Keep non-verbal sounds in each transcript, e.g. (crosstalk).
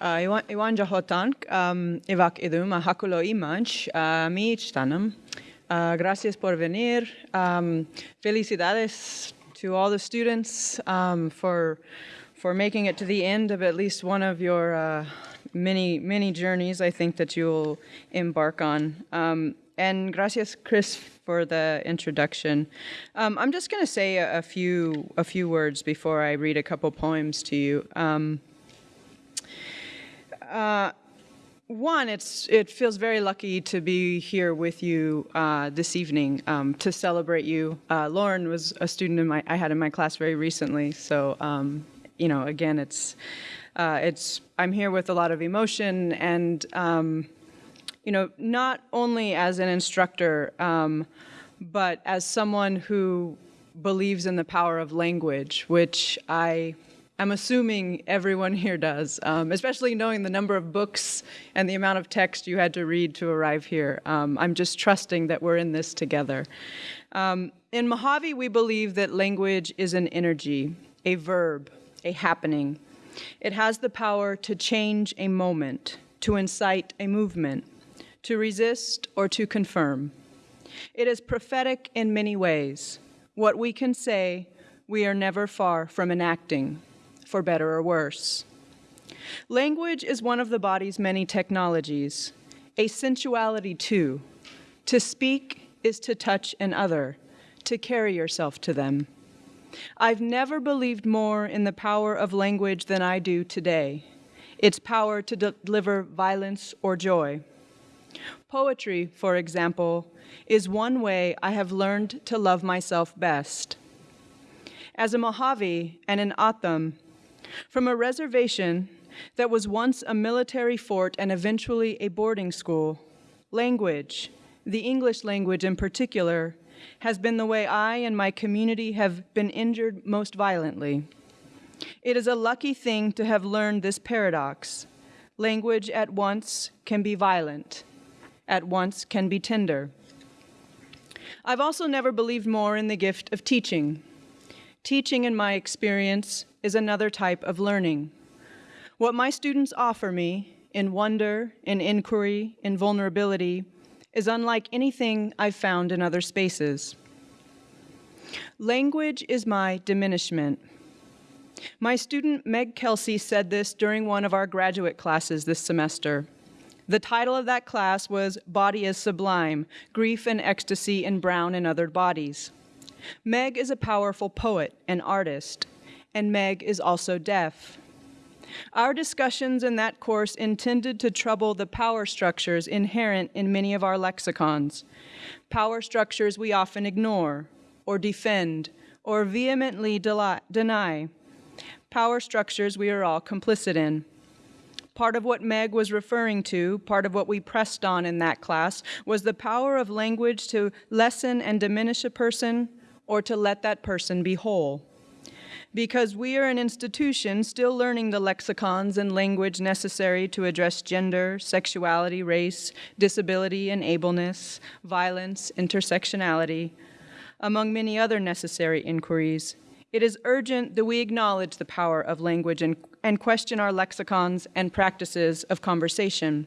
Uh, Iwan Jahotank, um, Ivak Idum, Hakulo Imanch, Mi Tanam. Uh, gracias por venir. Um, felicidades to all the students um, for for making it to the end of at least one of your uh, many many journeys. I think that you'll embark on. Um, and gracias, Chris, for the introduction. Um, I'm just going to say a, a, few a few words before I read a couple poems to you. Um, uh, one, it's it feels very lucky to be here with you uh, this evening um, to celebrate you. Uh, Lauren was a student in my I had in my class very recently, so um, you know, again, it's uh, it's I'm here with a lot of emotion and um, you know, not only as an instructor, um, but as someone who believes in the power of language, which I I'm assuming everyone here does, um, especially knowing the number of books and the amount of text you had to read to arrive here. Um, I'm just trusting that we're in this together. Um, in Mojave, we believe that language is an energy, a verb, a happening. It has the power to change a moment, to incite a movement, to resist or to confirm. It is prophetic in many ways. What we can say, we are never far from enacting for better or worse. Language is one of the body's many technologies, a sensuality too. To speak is to touch an other, to carry yourself to them. I've never believed more in the power of language than I do today, its power to deliver violence or joy. Poetry, for example, is one way I have learned to love myself best. As a Mojave and an O'odham, from a reservation that was once a military fort and eventually a boarding school, language, the English language in particular, has been the way I and my community have been injured most violently. It is a lucky thing to have learned this paradox. Language at once can be violent, at once can be tender. I've also never believed more in the gift of teaching. Teaching, in my experience, is another type of learning. What my students offer me in wonder, in inquiry, in vulnerability, is unlike anything I've found in other spaces. Language is my diminishment. My student Meg Kelsey said this during one of our graduate classes this semester. The title of that class was Body is Sublime, Grief and Ecstasy in Brown and Other Bodies. Meg is a powerful poet and artist, and Meg is also deaf. Our discussions in that course intended to trouble the power structures inherent in many of our lexicons, power structures we often ignore, or defend, or vehemently deny, power structures we are all complicit in. Part of what Meg was referring to, part of what we pressed on in that class, was the power of language to lessen and diminish a person or to let that person be whole. Because we are an institution still learning the lexicons and language necessary to address gender, sexuality, race, disability and ableness, violence, intersectionality, among many other necessary inquiries, it is urgent that we acknowledge the power of language and, and question our lexicons and practices of conversation.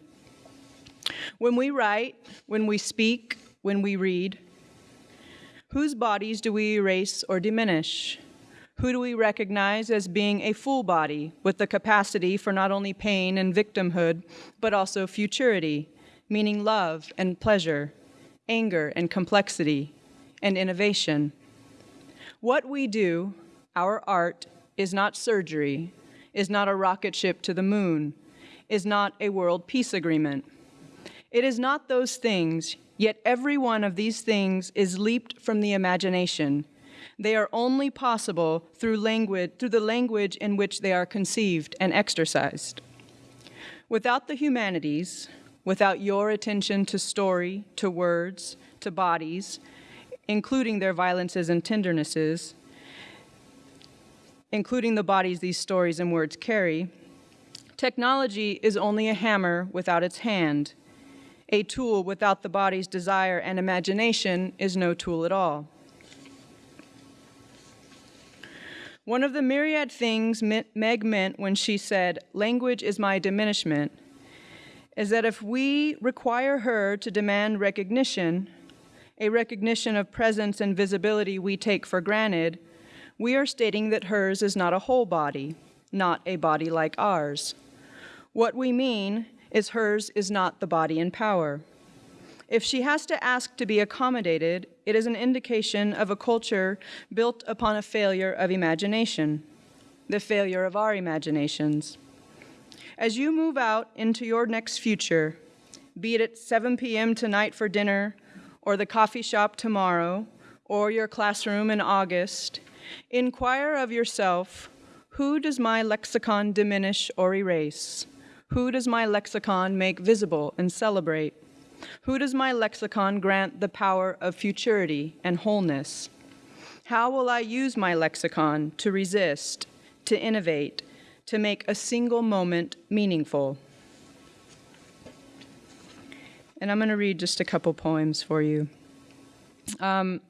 When we write, when we speak, when we read, Whose bodies do we erase or diminish? Who do we recognize as being a full body with the capacity for not only pain and victimhood, but also futurity, meaning love and pleasure, anger and complexity, and innovation? What we do, our art, is not surgery, is not a rocket ship to the moon, is not a world peace agreement. It is not those things, Yet every one of these things is leaped from the imagination. They are only possible through language, through the language in which they are conceived and exercised. Without the humanities, without your attention to story, to words, to bodies, including their violences and tendernesses, including the bodies these stories and words carry, technology is only a hammer without its hand, a tool without the body's desire and imagination is no tool at all. One of the myriad things Meg meant when she said, language is my diminishment, is that if we require her to demand recognition, a recognition of presence and visibility we take for granted, we are stating that hers is not a whole body, not a body like ours. What we mean is hers is not the body in power. If she has to ask to be accommodated, it is an indication of a culture built upon a failure of imagination, the failure of our imaginations. As you move out into your next future, be it at 7 p.m. tonight for dinner, or the coffee shop tomorrow, or your classroom in August, inquire of yourself who does my lexicon diminish or erase? Who does my lexicon make visible and celebrate? Who does my lexicon grant the power of futurity and wholeness? How will I use my lexicon to resist, to innovate, to make a single moment meaningful? And I'm going to read just a couple poems for you. Um,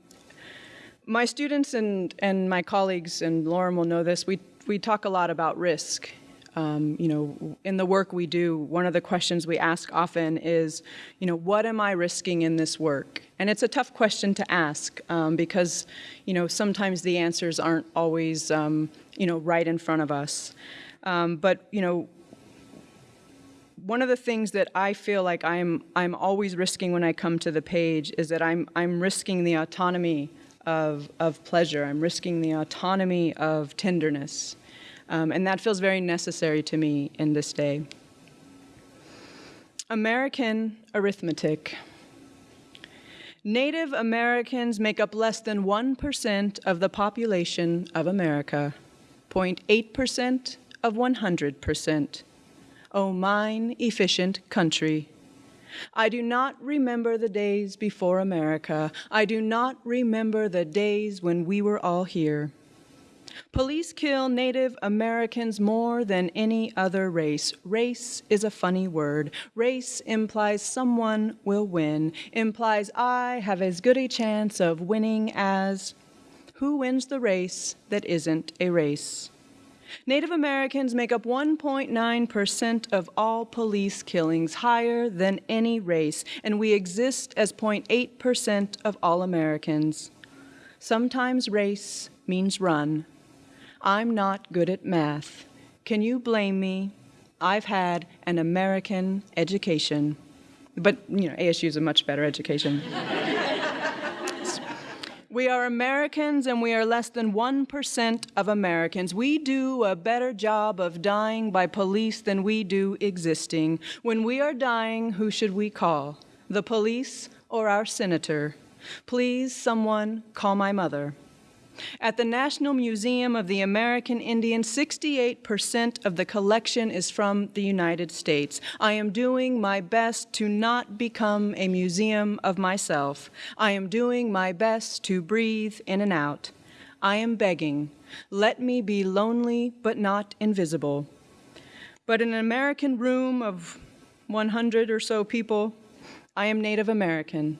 my students and, and my colleagues, and Lauren will know this, we, we talk a lot about risk um, you know, in the work we do, one of the questions we ask often is, you know, what am I risking in this work? And it's a tough question to ask um, because, you know, sometimes the answers aren't always, um, you know, right in front of us. Um, but, you know, one of the things that I feel like I'm I'm always risking when I come to the page is that I'm I'm risking the autonomy of of pleasure. I'm risking the autonomy of tenderness. Um, and that feels very necessary to me in this day. American arithmetic. Native Americans make up less than 1% of the population of America, 0.8% of 100%. Oh, mine efficient country. I do not remember the days before America. I do not remember the days when we were all here. Police kill Native Americans more than any other race. Race is a funny word. Race implies someone will win, implies I have as good a chance of winning as who wins the race that isn't a race. Native Americans make up 1.9% of all police killings, higher than any race, and we exist as 0.8% of all Americans. Sometimes race means run, I'm not good at math. Can you blame me? I've had an American education. But, you know, ASU is a much better education. (laughs) we are Americans and we are less than 1% of Americans. We do a better job of dying by police than we do existing. When we are dying, who should we call? The police or our senator? Please, someone, call my mother. At the National Museum of the American Indian, 68% of the collection is from the United States. I am doing my best to not become a museum of myself. I am doing my best to breathe in and out. I am begging, let me be lonely but not invisible. But in an American room of 100 or so people, I am Native American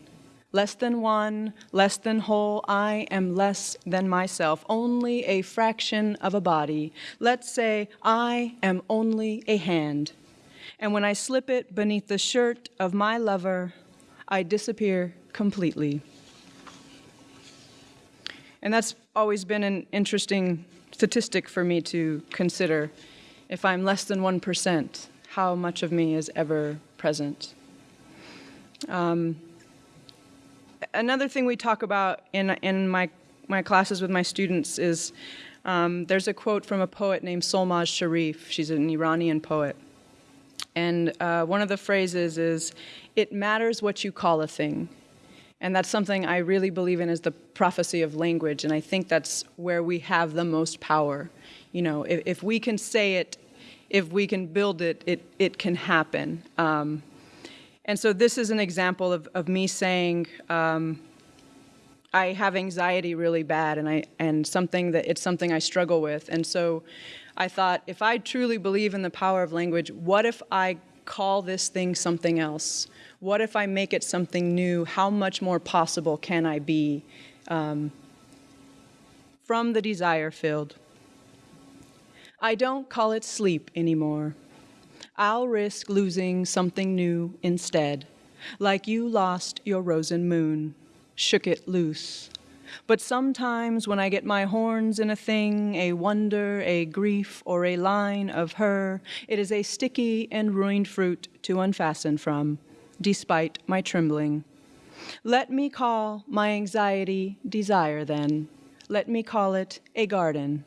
less than one, less than whole, I am less than myself, only a fraction of a body. Let's say I am only a hand. And when I slip it beneath the shirt of my lover, I disappear completely. And that's always been an interesting statistic for me to consider. If I'm less than 1%, how much of me is ever present? Um, another thing we talk about in, in my, my classes with my students is um, there's a quote from a poet named Solmaz Sharif. She's an Iranian poet. And uh, one of the phrases is, it matters what you call a thing. And that's something I really believe in is the prophecy of language. And I think that's where we have the most power. You know, if, if we can say it, if we can build it, it, it can happen. Um, and so this is an example of, of me saying, um, I have anxiety really bad and I and something that it's something I struggle with. And so I thought if I truly believe in the power of language, what if I call this thing something else? What if I make it something new? How much more possible can I be um, from the desire field? I don't call it sleep anymore. I'll risk losing something new instead, like you lost your rosen moon, shook it loose. But sometimes when I get my horns in a thing, a wonder, a grief, or a line of her, it is a sticky and ruined fruit to unfasten from, despite my trembling. Let me call my anxiety desire then. Let me call it a garden.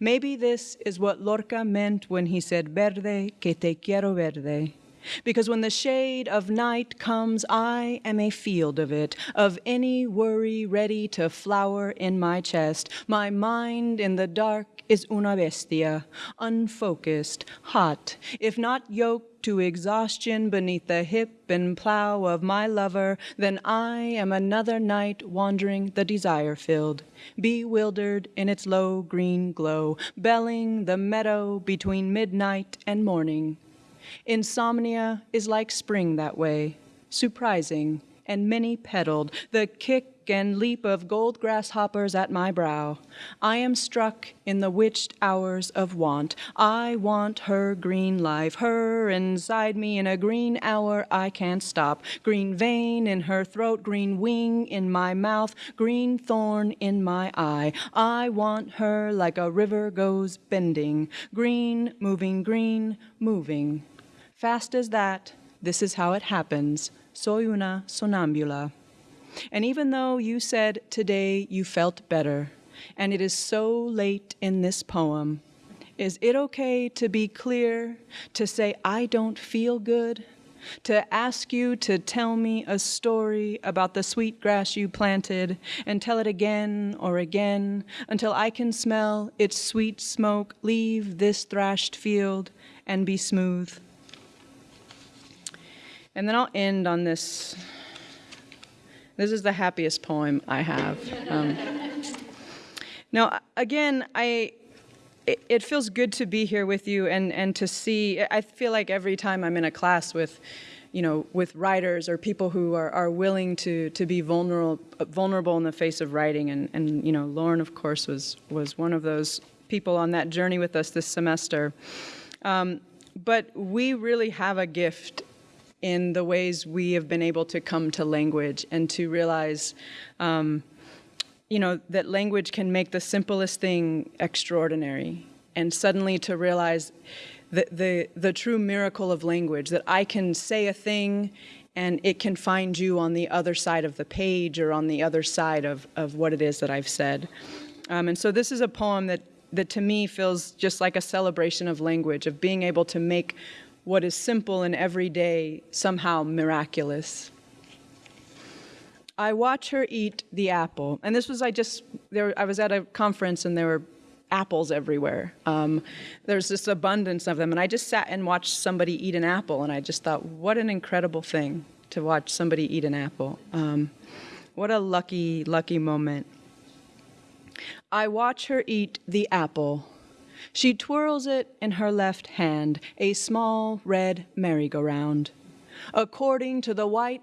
Maybe this is what Lorca meant when he said, Verde, que te quiero verde. Because when the shade of night comes, I am a field of it, of any worry ready to flower in my chest. My mind in the dark is una bestia, unfocused, hot, if not yoked to exhaustion beneath the hip and plow of my lover, then I am another night wandering the desire filled, bewildered in its low green glow, belling the meadow between midnight and morning. Insomnia is like spring that way, surprising and many petaled, the kick and leap of gold grasshoppers at my brow. I am struck in the witched hours of want. I want her green life, her inside me in a green hour I can't stop. Green vein in her throat, green wing in my mouth, green thorn in my eye. I want her like a river goes bending, green, moving, green, moving. Fast as that, this is how it happens. Soy una sonambula. And even though you said today you felt better, and it is so late in this poem, is it okay to be clear, to say, I don't feel good? To ask you to tell me a story about the sweet grass you planted and tell it again or again until I can smell its sweet smoke leave this thrashed field and be smooth? And then I'll end on this. This is the happiest poem I have. Um, now, again, I it, feels good to be here with you and, and to see. I feel like every time I'm in a class with, you know, with writers or people who are, are willing to to be vulnerable vulnerable in the face of writing, and, and you know, Lauren, of course, was was one of those people on that journey with us this semester. Um, but we really have a gift in the ways we have been able to come to language and to realize, um, you know, that language can make the simplest thing extraordinary. And suddenly to realize the, the, the true miracle of language, that I can say a thing and it can find you on the other side of the page or on the other side of, of what it is that I've said. Um, and so this is a poem that, that to me feels just like a celebration of language, of being able to make what is simple and everyday somehow miraculous. I watch her eat the apple, and this was I just there. I was at a conference and there were apples everywhere. Um, there's this abundance of them, and I just sat and watched somebody eat an apple, and I just thought, what an incredible thing to watch somebody eat an apple. Um, what a lucky, lucky moment. I watch her eat the apple she twirls it in her left hand, a small red merry-go-round. According to the white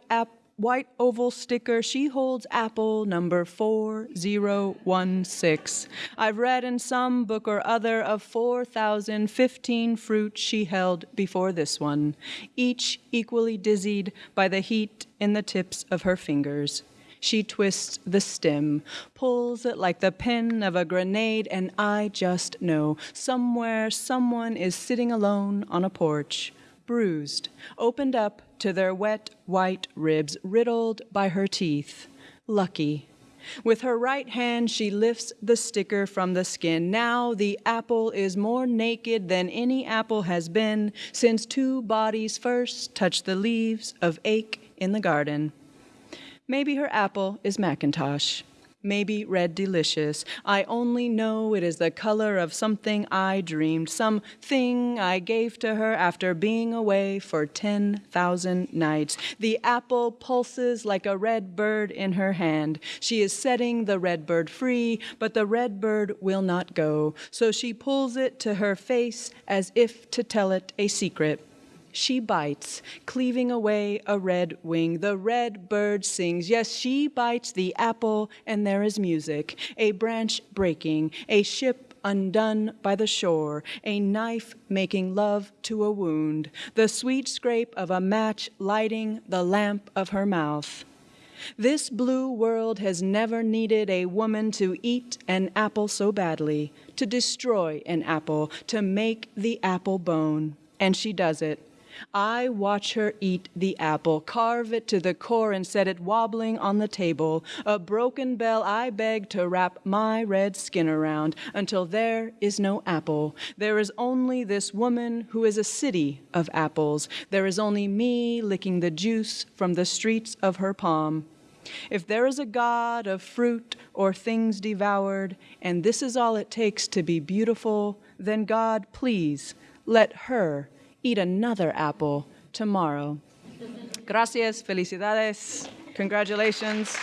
white oval sticker, she holds apple number 4016. I've read in some book or other of 4,015 fruits she held before this one, each equally dizzied by the heat in the tips of her fingers. She twists the stem, pulls it like the pin of a grenade, and I just know somewhere someone is sitting alone on a porch, bruised, opened up to their wet white ribs, riddled by her teeth. Lucky. With her right hand, she lifts the sticker from the skin. Now the apple is more naked than any apple has been since two bodies first touched the leaves of ache in the garden. Maybe her apple is McIntosh. Maybe red delicious. I only know it is the color of something I dreamed, some thing I gave to her after being away for 10,000 nights. The apple pulses like a red bird in her hand. She is setting the red bird free, but the red bird will not go. So she pulls it to her face as if to tell it a secret. She bites, cleaving away a red wing. The red bird sings. Yes, she bites the apple, and there is music. A branch breaking, a ship undone by the shore, a knife making love to a wound, the sweet scrape of a match lighting the lamp of her mouth. This blue world has never needed a woman to eat an apple so badly, to destroy an apple, to make the apple bone. And she does it. I watch her eat the apple, carve it to the core and set it wobbling on the table. A broken bell I beg to wrap my red skin around until there is no apple. There is only this woman who is a city of apples. There is only me licking the juice from the streets of her palm. If there is a God of fruit or things devoured, and this is all it takes to be beautiful, then God, please, let her eat another apple tomorrow. Gracias, felicidades, congratulations.